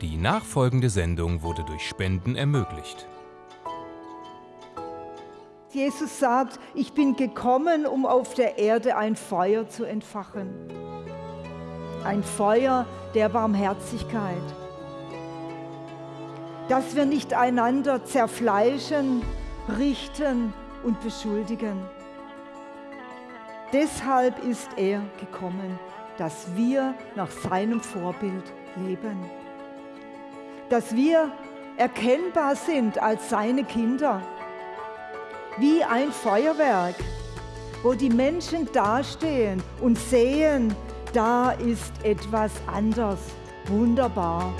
Die nachfolgende Sendung wurde durch Spenden ermöglicht. Jesus sagt, ich bin gekommen, um auf der Erde ein Feuer zu entfachen. Ein Feuer der Barmherzigkeit. Dass wir nicht einander zerfleischen, richten und beschuldigen. Deshalb ist er gekommen, dass wir nach seinem Vorbild leben. Dass wir erkennbar sind als seine Kinder. Wie ein Feuerwerk, wo die Menschen dastehen und sehen, da ist etwas anders, wunderbar.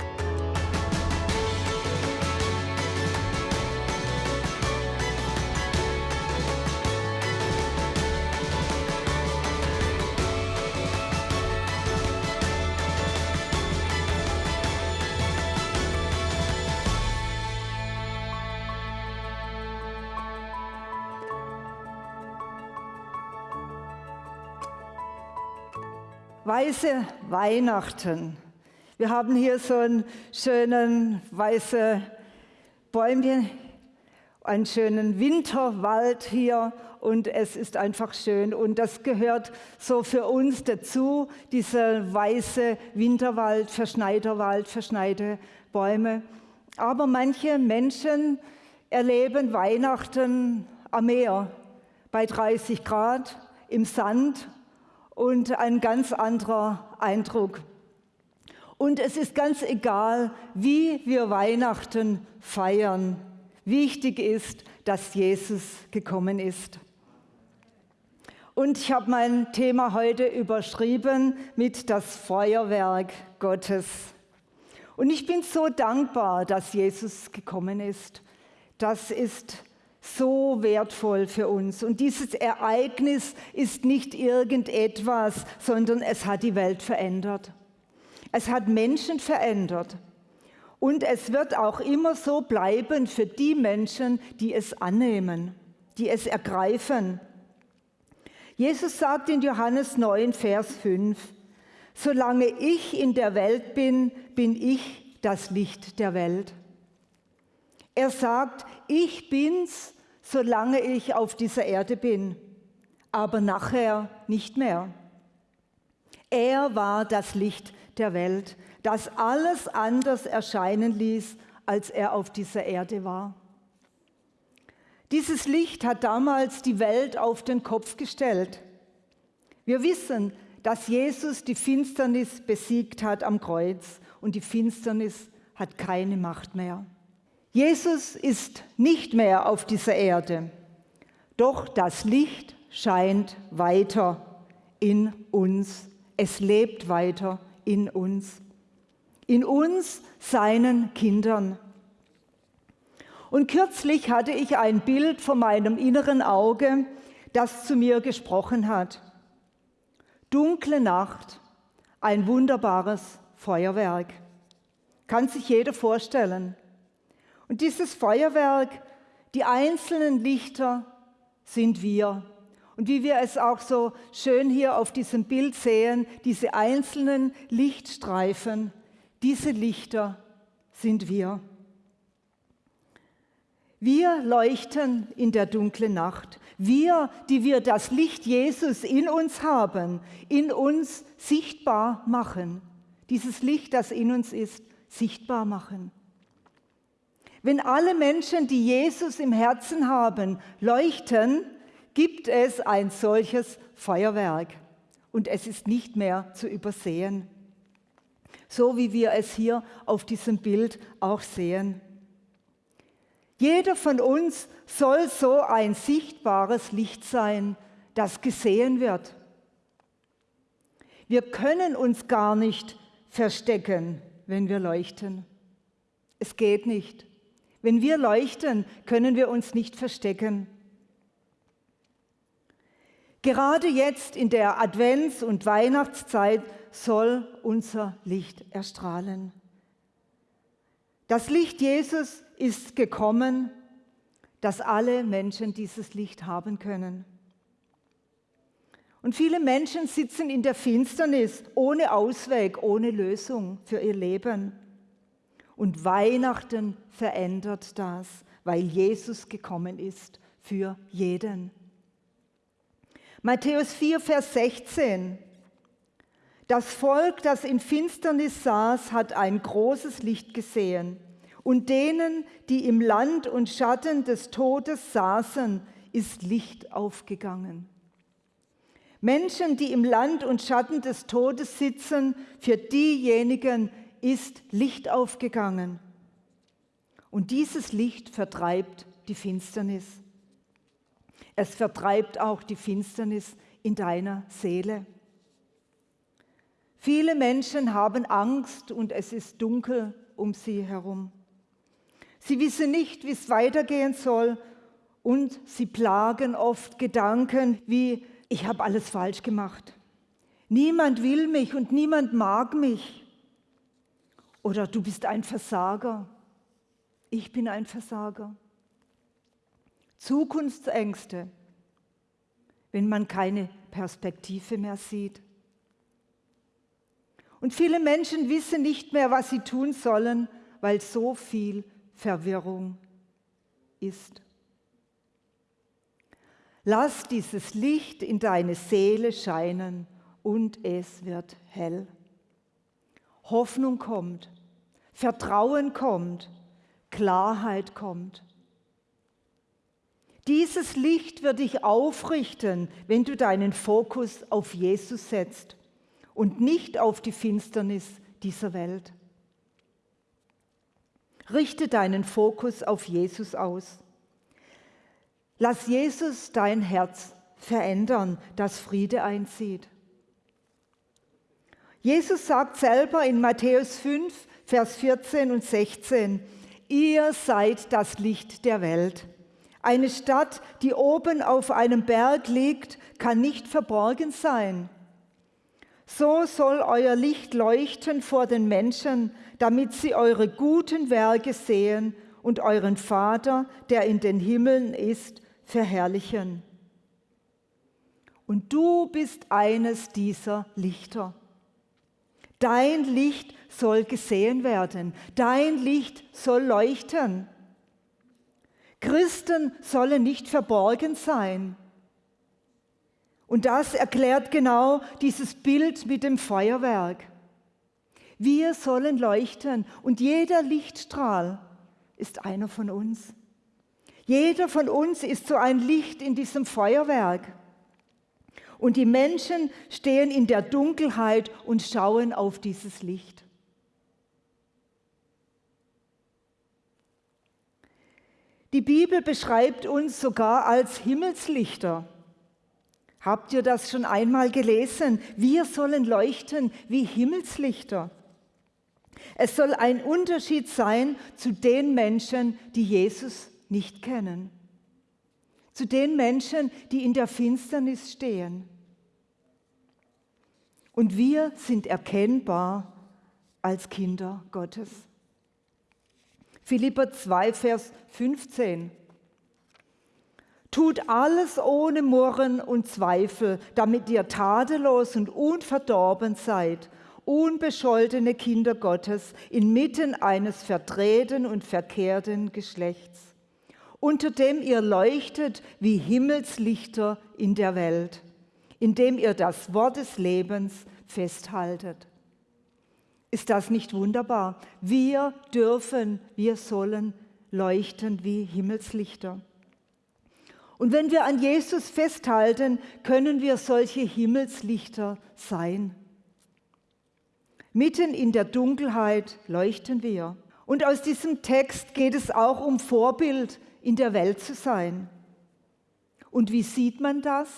Weiße Weihnachten. Wir haben hier so einen schönen weißen Bäumchen, einen schönen Winterwald hier und es ist einfach schön und das gehört so für uns dazu, dieser weiße Winterwald, verschneiter Wald, verschneite Bäume. Aber manche Menschen erleben Weihnachten am Meer bei 30 Grad im Sand und ein ganz anderer Eindruck. Und es ist ganz egal, wie wir Weihnachten feiern. Wichtig ist, dass Jesus gekommen ist. Und ich habe mein Thema heute überschrieben mit das Feuerwerk Gottes. Und ich bin so dankbar, dass Jesus gekommen ist. Das ist so wertvoll für uns. Und dieses Ereignis ist nicht irgendetwas, sondern es hat die Welt verändert. Es hat Menschen verändert. Und es wird auch immer so bleiben für die Menschen, die es annehmen, die es ergreifen. Jesus sagt in Johannes 9, Vers 5, Solange ich in der Welt bin, bin ich das Licht der Welt. Er sagt, ich bin's, solange ich auf dieser Erde bin, aber nachher nicht mehr. Er war das Licht der Welt, das alles anders erscheinen ließ, als er auf dieser Erde war. Dieses Licht hat damals die Welt auf den Kopf gestellt. Wir wissen, dass Jesus die Finsternis besiegt hat am Kreuz und die Finsternis hat keine Macht mehr. Jesus ist nicht mehr auf dieser Erde, doch das Licht scheint weiter in uns. Es lebt weiter in uns. In uns, seinen Kindern. Und kürzlich hatte ich ein Bild vor meinem inneren Auge, das zu mir gesprochen hat. Dunkle Nacht, ein wunderbares Feuerwerk. Kann sich jeder vorstellen. Und dieses Feuerwerk, die einzelnen Lichter sind wir. Und wie wir es auch so schön hier auf diesem Bild sehen, diese einzelnen Lichtstreifen, diese Lichter sind wir. Wir leuchten in der dunklen Nacht. Wir, die wir das Licht Jesus in uns haben, in uns sichtbar machen. Dieses Licht, das in uns ist, sichtbar machen. Wenn alle Menschen, die Jesus im Herzen haben, leuchten, gibt es ein solches Feuerwerk. Und es ist nicht mehr zu übersehen. So wie wir es hier auf diesem Bild auch sehen. Jeder von uns soll so ein sichtbares Licht sein, das gesehen wird. Wir können uns gar nicht verstecken, wenn wir leuchten. Es geht nicht. Wenn wir leuchten, können wir uns nicht verstecken. Gerade jetzt in der Advents- und Weihnachtszeit soll unser Licht erstrahlen. Das Licht Jesus ist gekommen, dass alle Menschen dieses Licht haben können. Und viele Menschen sitzen in der Finsternis ohne Ausweg, ohne Lösung für ihr Leben. Und Weihnachten verändert das, weil Jesus gekommen ist für jeden. Matthäus 4, Vers 16. Das Volk, das in Finsternis saß, hat ein großes Licht gesehen. Und denen, die im Land und Schatten des Todes saßen, ist Licht aufgegangen. Menschen, die im Land und Schatten des Todes sitzen, für diejenigen ist Licht aufgegangen. Und dieses Licht vertreibt die Finsternis. Es vertreibt auch die Finsternis in deiner Seele. Viele Menschen haben Angst und es ist dunkel um sie herum. Sie wissen nicht, wie es weitergehen soll und sie plagen oft Gedanken wie, ich habe alles falsch gemacht. Niemand will mich und niemand mag mich. Oder du bist ein Versager. Ich bin ein Versager. Zukunftsängste, wenn man keine Perspektive mehr sieht. Und viele Menschen wissen nicht mehr, was sie tun sollen, weil so viel Verwirrung ist. Lass dieses Licht in deine Seele scheinen und es wird hell. Hoffnung kommt, Vertrauen kommt, Klarheit kommt. Dieses Licht wird dich aufrichten, wenn du deinen Fokus auf Jesus setzt und nicht auf die Finsternis dieser Welt. Richte deinen Fokus auf Jesus aus. Lass Jesus dein Herz verändern, dass Friede einzieht. Jesus sagt selber in Matthäus 5, Vers 14 und 16, ihr seid das Licht der Welt. Eine Stadt, die oben auf einem Berg liegt, kann nicht verborgen sein. So soll euer Licht leuchten vor den Menschen, damit sie eure guten Werke sehen und euren Vater, der in den Himmeln ist, verherrlichen. Und du bist eines dieser Lichter. Dein Licht soll gesehen werden. Dein Licht soll leuchten. Christen sollen nicht verborgen sein. Und das erklärt genau dieses Bild mit dem Feuerwerk. Wir sollen leuchten und jeder Lichtstrahl ist einer von uns. Jeder von uns ist so ein Licht in diesem Feuerwerk. Und die Menschen stehen in der Dunkelheit und schauen auf dieses Licht. Die Bibel beschreibt uns sogar als Himmelslichter. Habt ihr das schon einmal gelesen? Wir sollen leuchten wie Himmelslichter. Es soll ein Unterschied sein zu den Menschen, die Jesus nicht kennen. Zu den Menschen, die in der Finsternis stehen. Und wir sind erkennbar als Kinder Gottes. Philipper 2, Vers 15. Tut alles ohne Murren und Zweifel, damit ihr tadellos und unverdorben seid, unbescholtene Kinder Gottes inmitten eines verdrehten und verkehrten Geschlechts unter dem ihr leuchtet wie Himmelslichter in der Welt, indem ihr das Wort des Lebens festhaltet. Ist das nicht wunderbar? Wir dürfen, wir sollen leuchten wie Himmelslichter. Und wenn wir an Jesus festhalten, können wir solche Himmelslichter sein. Mitten in der Dunkelheit leuchten wir. Und aus diesem Text geht es auch um Vorbild in der Welt zu sein. Und wie sieht man das?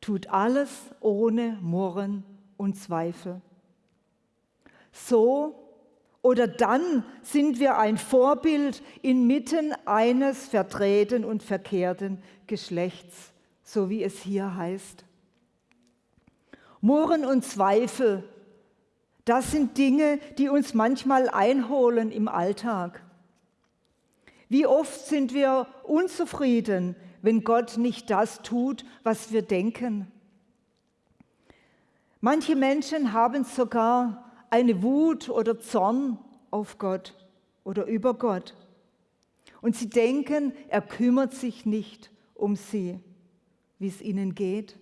Tut alles ohne Murren und Zweifel. So oder dann sind wir ein Vorbild inmitten eines verdrehten und verkehrten Geschlechts, so wie es hier heißt. Murren und Zweifel, das sind Dinge, die uns manchmal einholen im Alltag. Wie oft sind wir unzufrieden, wenn Gott nicht das tut, was wir denken? Manche Menschen haben sogar eine Wut oder Zorn auf Gott oder über Gott. Und sie denken, er kümmert sich nicht um sie, wie es ihnen geht.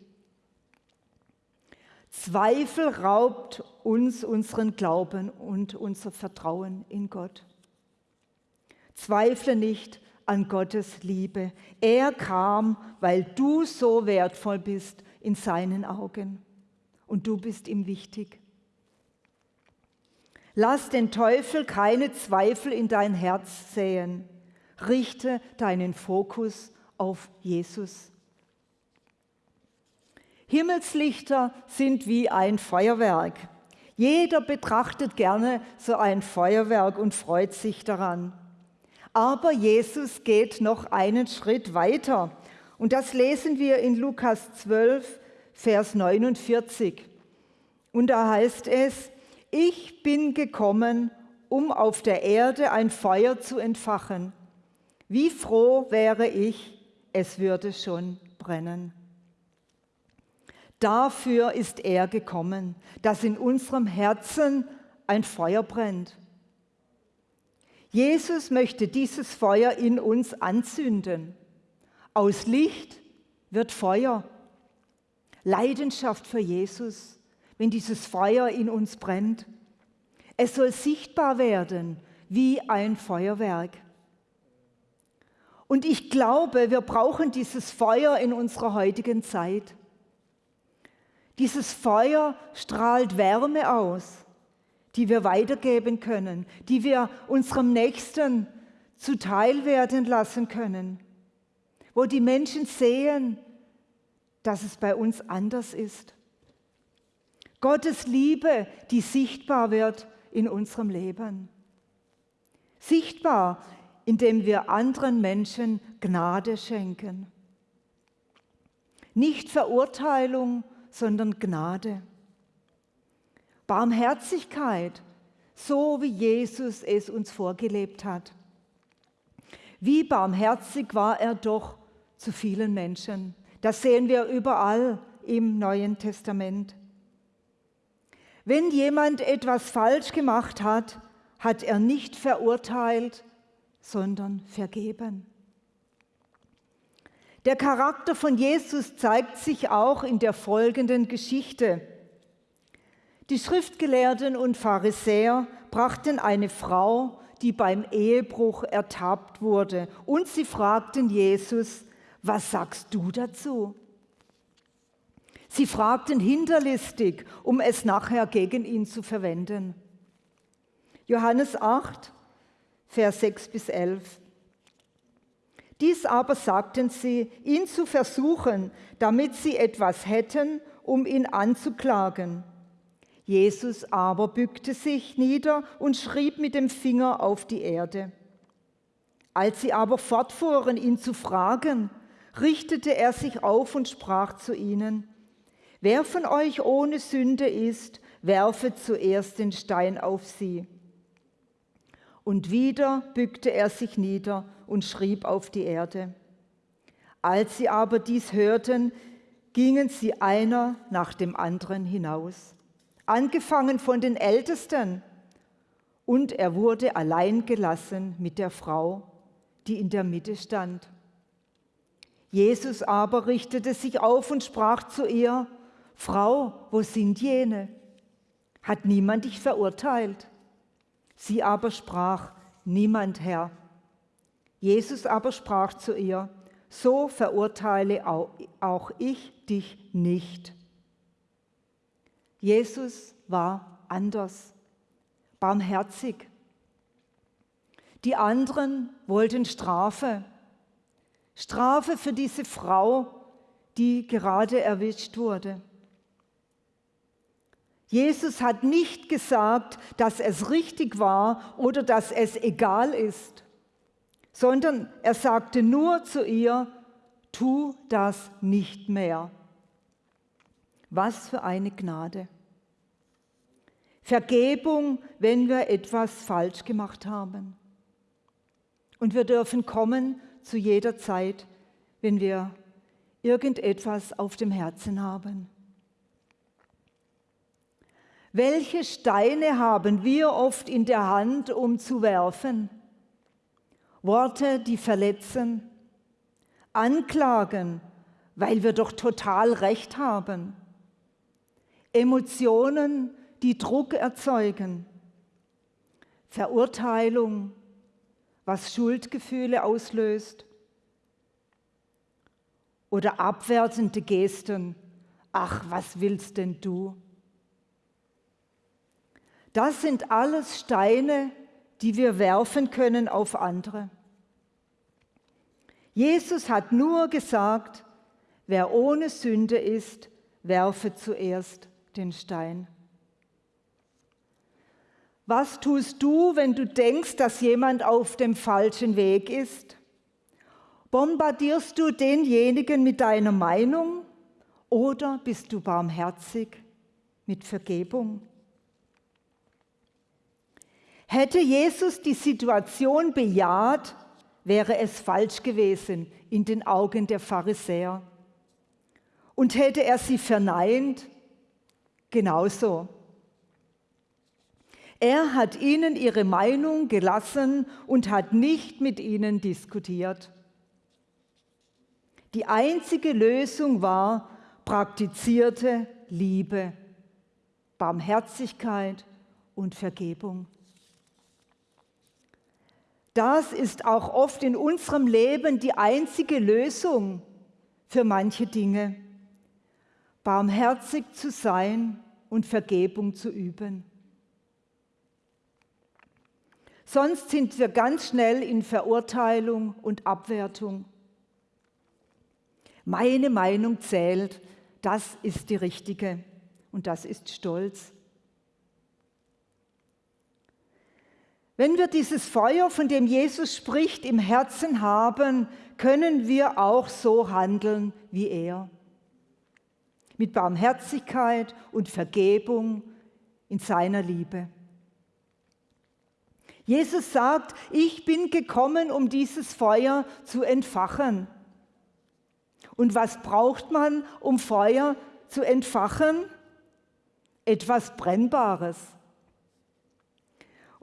Zweifel raubt uns unseren Glauben und unser Vertrauen in Gott. Zweifle nicht an Gottes Liebe. Er kam, weil du so wertvoll bist in seinen Augen und du bist ihm wichtig. Lass den Teufel keine Zweifel in dein Herz säen. Richte deinen Fokus auf Jesus. Himmelslichter sind wie ein Feuerwerk. Jeder betrachtet gerne so ein Feuerwerk und freut sich daran. Aber Jesus geht noch einen Schritt weiter. Und das lesen wir in Lukas 12, Vers 49. Und da heißt es, ich bin gekommen, um auf der Erde ein Feuer zu entfachen. Wie froh wäre ich, es würde schon brennen. Dafür ist er gekommen, dass in unserem Herzen ein Feuer brennt. Jesus möchte dieses Feuer in uns anzünden. Aus Licht wird Feuer. Leidenschaft für Jesus wenn dieses Feuer in uns brennt. Es soll sichtbar werden wie ein Feuerwerk. Und ich glaube, wir brauchen dieses Feuer in unserer heutigen Zeit. Dieses Feuer strahlt Wärme aus, die wir weitergeben können, die wir unserem Nächsten zuteil werden lassen können, wo die Menschen sehen, dass es bei uns anders ist. Gottes Liebe, die sichtbar wird in unserem Leben. Sichtbar, indem wir anderen Menschen Gnade schenken. Nicht Verurteilung, sondern Gnade. Barmherzigkeit, so wie Jesus es uns vorgelebt hat. Wie barmherzig war er doch zu vielen Menschen. Das sehen wir überall im Neuen Testament. Wenn jemand etwas falsch gemacht hat, hat er nicht verurteilt, sondern vergeben. Der Charakter von Jesus zeigt sich auch in der folgenden Geschichte. Die Schriftgelehrten und Pharisäer brachten eine Frau, die beim Ehebruch ertappt wurde, und sie fragten Jesus, was sagst du dazu? Sie fragten hinterlistig, um es nachher gegen ihn zu verwenden. Johannes 8, Vers 6 bis 11. Dies aber sagten sie, ihn zu versuchen, damit sie etwas hätten, um ihn anzuklagen. Jesus aber bückte sich nieder und schrieb mit dem Finger auf die Erde. Als sie aber fortfuhren, ihn zu fragen, richtete er sich auf und sprach zu ihnen, Wer von euch ohne Sünde ist, werfe zuerst den Stein auf sie. Und wieder bückte er sich nieder und schrieb auf die Erde. Als sie aber dies hörten, gingen sie einer nach dem anderen hinaus, angefangen von den Ältesten. Und er wurde allein gelassen mit der Frau, die in der Mitte stand. Jesus aber richtete sich auf und sprach zu ihr, Frau, wo sind jene? Hat niemand dich verurteilt? Sie aber sprach, niemand, Herr. Jesus aber sprach zu ihr, so verurteile auch ich dich nicht. Jesus war anders, barmherzig. Die anderen wollten Strafe. Strafe für diese Frau, die gerade erwischt wurde. Jesus hat nicht gesagt, dass es richtig war oder dass es egal ist, sondern er sagte nur zu ihr, tu das nicht mehr. Was für eine Gnade. Vergebung, wenn wir etwas falsch gemacht haben. Und wir dürfen kommen zu jeder Zeit, wenn wir irgendetwas auf dem Herzen haben. Welche Steine haben wir oft in der Hand, um zu werfen? Worte, die verletzen, Anklagen, weil wir doch total recht haben, Emotionen, die Druck erzeugen, Verurteilung, was Schuldgefühle auslöst oder abwertende Gesten, ach, was willst denn du? Das sind alles Steine, die wir werfen können auf andere. Jesus hat nur gesagt, wer ohne Sünde ist, werfe zuerst den Stein. Was tust du, wenn du denkst, dass jemand auf dem falschen Weg ist? Bombardierst du denjenigen mit deiner Meinung oder bist du barmherzig mit Vergebung? Hätte Jesus die Situation bejaht, wäre es falsch gewesen in den Augen der Pharisäer. Und hätte er sie verneint, genauso. Er hat ihnen ihre Meinung gelassen und hat nicht mit ihnen diskutiert. Die einzige Lösung war praktizierte Liebe, Barmherzigkeit und Vergebung. Das ist auch oft in unserem Leben die einzige Lösung für manche Dinge. Barmherzig zu sein und Vergebung zu üben. Sonst sind wir ganz schnell in Verurteilung und Abwertung. Meine Meinung zählt, das ist die richtige und das ist Stolz. Wenn wir dieses Feuer, von dem Jesus spricht, im Herzen haben, können wir auch so handeln wie er. Mit Barmherzigkeit und Vergebung in seiner Liebe. Jesus sagt, ich bin gekommen, um dieses Feuer zu entfachen. Und was braucht man, um Feuer zu entfachen? Etwas Brennbares.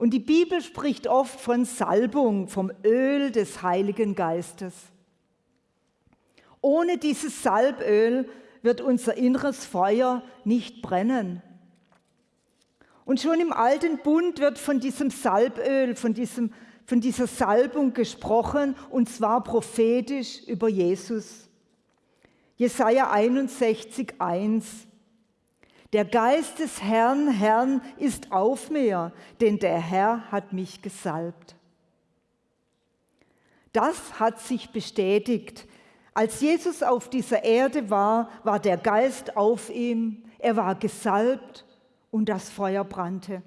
Und die Bibel spricht oft von Salbung, vom Öl des Heiligen Geistes. Ohne dieses Salböl wird unser inneres Feuer nicht brennen. Und schon im alten Bund wird von diesem Salböl, von, diesem, von dieser Salbung gesprochen, und zwar prophetisch über Jesus. Jesaja 61, 1. Der Geist des Herrn, Herrn ist auf mir, denn der Herr hat mich gesalbt. Das hat sich bestätigt. Als Jesus auf dieser Erde war, war der Geist auf ihm, er war gesalbt und das Feuer brannte.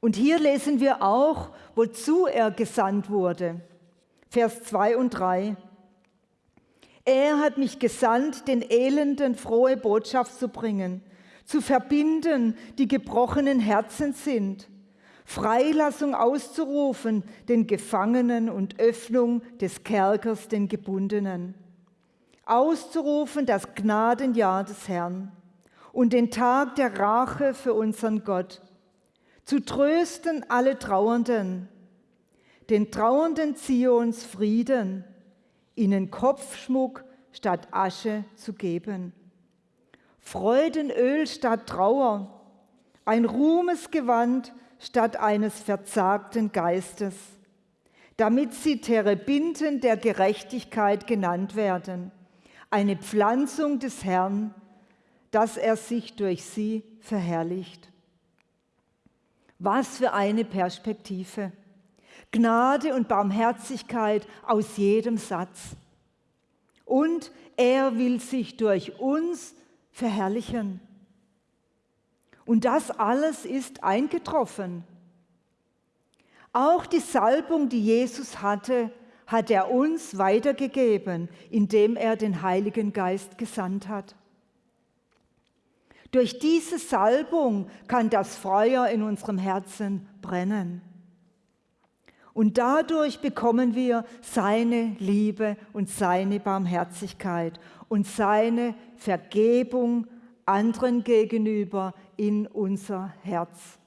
Und hier lesen wir auch, wozu er gesandt wurde. Vers 2 und 3. Er hat mich gesandt, den Elenden frohe Botschaft zu bringen, zu verbinden, die gebrochenen Herzen sind, Freilassung auszurufen den Gefangenen und Öffnung des Kerkers den Gebundenen, auszurufen das Gnadenjahr des Herrn und den Tag der Rache für unseren Gott, zu trösten alle Trauernden, den Trauernden Zions Frieden, ihnen Kopfschmuck statt Asche zu geben. Freudenöl statt Trauer, ein Ruhmesgewand statt eines verzagten Geistes, damit sie Terebinten der Gerechtigkeit genannt werden, eine Pflanzung des Herrn, dass er sich durch sie verherrlicht. Was für eine Perspektive. Gnade und Barmherzigkeit aus jedem Satz. Und er will sich durch uns verherrlichen. Und das alles ist eingetroffen. Auch die Salbung, die Jesus hatte, hat er uns weitergegeben, indem er den Heiligen Geist gesandt hat. Durch diese Salbung kann das Feuer in unserem Herzen brennen. Und dadurch bekommen wir seine Liebe und seine Barmherzigkeit und seine Vergebung anderen gegenüber in unser Herz.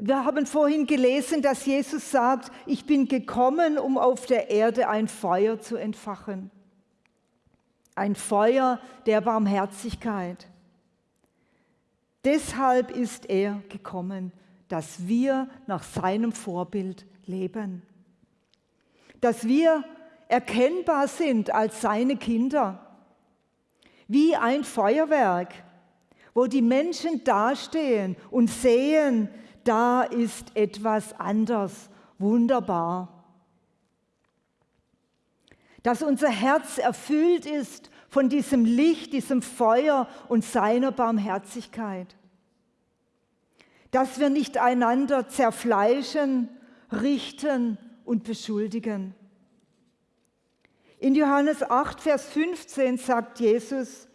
Wir haben vorhin gelesen, dass Jesus sagt, ich bin gekommen, um auf der Erde ein Feuer zu entfachen. Ein Feuer der Barmherzigkeit. Deshalb ist er gekommen, dass wir nach seinem Vorbild leben. Dass wir erkennbar sind als seine Kinder. Wie ein Feuerwerk, wo die Menschen dastehen und sehen, da ist etwas anders, wunderbar. Dass unser Herz erfüllt ist von diesem Licht, diesem Feuer und seiner Barmherzigkeit. Dass wir nicht einander zerfleischen, richten und beschuldigen. In Johannes 8, Vers 15 sagt Jesus,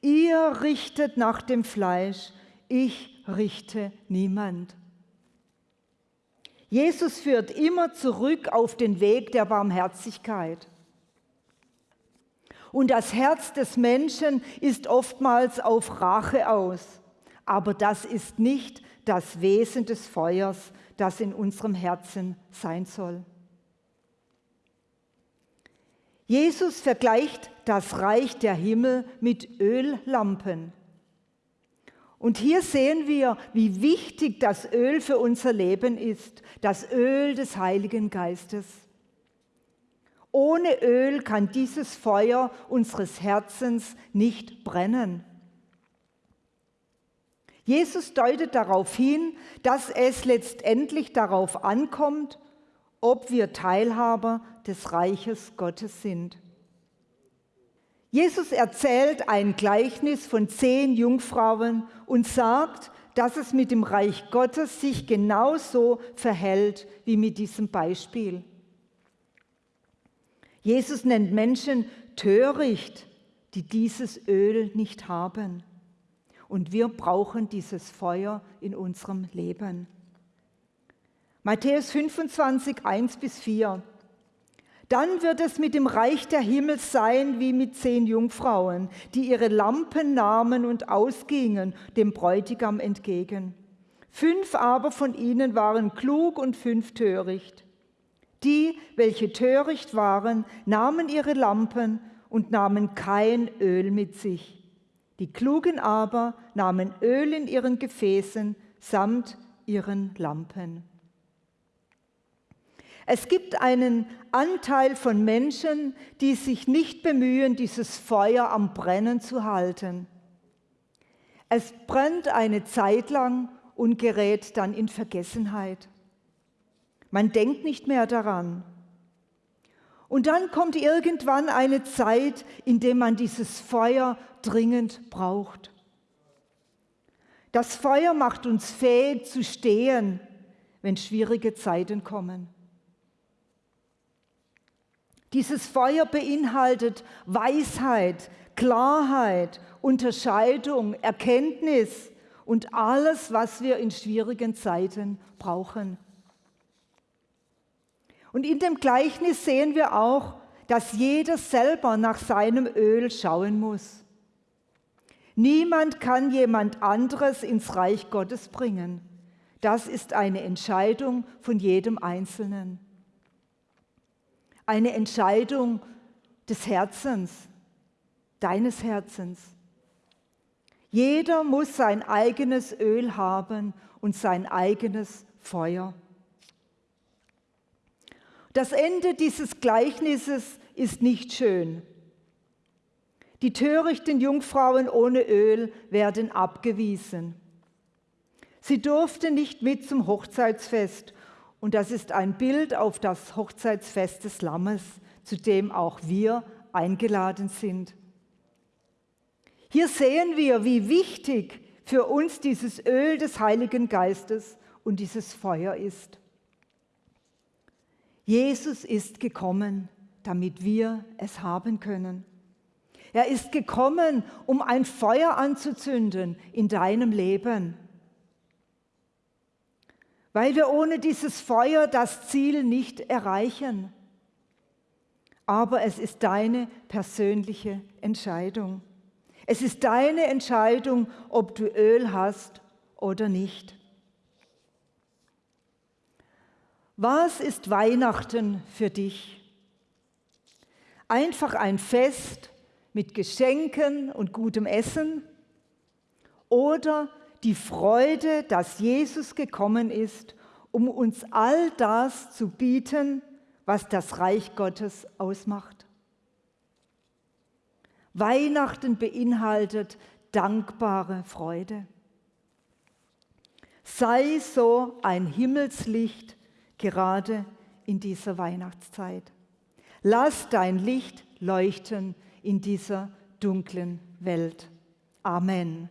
ihr richtet nach dem Fleisch, ich richte niemand. Jesus führt immer zurück auf den Weg der Barmherzigkeit. Und das Herz des Menschen ist oftmals auf Rache aus. Aber das ist nicht das Wesen des Feuers, das in unserem Herzen sein soll. Jesus vergleicht das Reich der Himmel mit Öllampen. Und hier sehen wir, wie wichtig das Öl für unser Leben ist, das Öl des Heiligen Geistes. Ohne Öl kann dieses Feuer unseres Herzens nicht brennen. Jesus deutet darauf hin, dass es letztendlich darauf ankommt, ob wir Teilhaber des Reiches Gottes sind. Jesus erzählt ein Gleichnis von zehn Jungfrauen und sagt, dass es mit dem Reich Gottes sich genauso verhält wie mit diesem Beispiel. Jesus nennt Menschen töricht, die dieses Öl nicht haben. Und wir brauchen dieses Feuer in unserem Leben. Matthäus 25, 1 bis 4. Dann wird es mit dem Reich der Himmel sein wie mit zehn Jungfrauen, die ihre Lampen nahmen und ausgingen dem Bräutigam entgegen. Fünf aber von ihnen waren klug und fünf töricht. Die, welche töricht waren, nahmen ihre Lampen und nahmen kein Öl mit sich. Die Klugen aber nahmen Öl in ihren Gefäßen samt ihren Lampen. Es gibt einen Anteil von Menschen, die sich nicht bemühen, dieses Feuer am Brennen zu halten. Es brennt eine Zeit lang und gerät dann in Vergessenheit. Man denkt nicht mehr daran. Und dann kommt irgendwann eine Zeit, in der man dieses Feuer dringend braucht. Das Feuer macht uns fähig zu stehen, wenn schwierige Zeiten kommen. Dieses Feuer beinhaltet Weisheit, Klarheit, Unterscheidung, Erkenntnis und alles, was wir in schwierigen Zeiten brauchen. Und in dem Gleichnis sehen wir auch, dass jeder selber nach seinem Öl schauen muss. Niemand kann jemand anderes ins Reich Gottes bringen. Das ist eine Entscheidung von jedem Einzelnen eine Entscheidung des Herzens, deines Herzens. Jeder muss sein eigenes Öl haben und sein eigenes Feuer. Das Ende dieses Gleichnisses ist nicht schön. Die törichten Jungfrauen ohne Öl werden abgewiesen. Sie durften nicht mit zum Hochzeitsfest und das ist ein Bild auf das Hochzeitsfest des Lammes, zu dem auch wir eingeladen sind. Hier sehen wir, wie wichtig für uns dieses Öl des Heiligen Geistes und dieses Feuer ist. Jesus ist gekommen, damit wir es haben können. Er ist gekommen, um ein Feuer anzuzünden in deinem Leben weil wir ohne dieses Feuer das Ziel nicht erreichen. Aber es ist deine persönliche Entscheidung. Es ist deine Entscheidung, ob du Öl hast oder nicht. Was ist Weihnachten für dich? Einfach ein Fest mit Geschenken und gutem Essen? Oder die Freude, dass Jesus gekommen ist, um uns all das zu bieten, was das Reich Gottes ausmacht? Weihnachten beinhaltet dankbare Freude. Sei so ein Himmelslicht gerade in dieser Weihnachtszeit. Lass dein Licht leuchten in dieser dunklen Welt. Amen.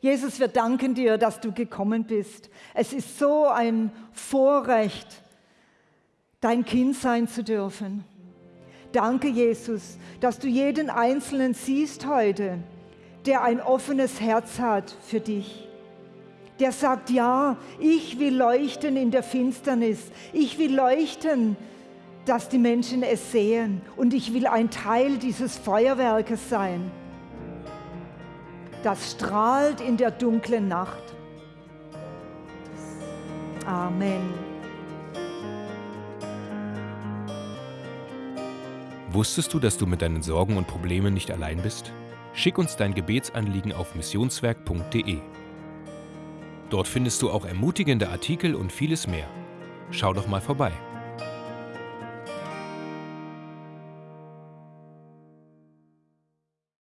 Jesus, wir danken dir, dass du gekommen bist. Es ist so ein Vorrecht, dein Kind sein zu dürfen. Danke, Jesus, dass du jeden Einzelnen siehst heute, der ein offenes Herz hat für dich. Der sagt, ja, ich will leuchten in der Finsternis. Ich will leuchten, dass die Menschen es sehen. Und ich will ein Teil dieses Feuerwerkes sein, das strahlt in der dunklen Nacht. Amen. Wusstest du, dass du mit deinen Sorgen und Problemen nicht allein bist? Schick uns dein Gebetsanliegen auf missionswerk.de. Dort findest du auch ermutigende Artikel und vieles mehr. Schau doch mal vorbei.